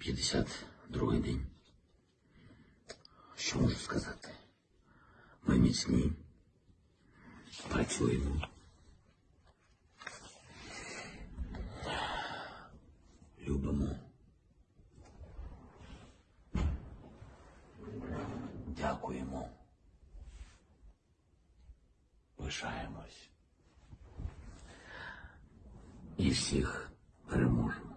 52 день. Що можу сказати? Ми міцні. Працюємо. Любимо. Дякуємо. Пишаємось. І всіх переможемо.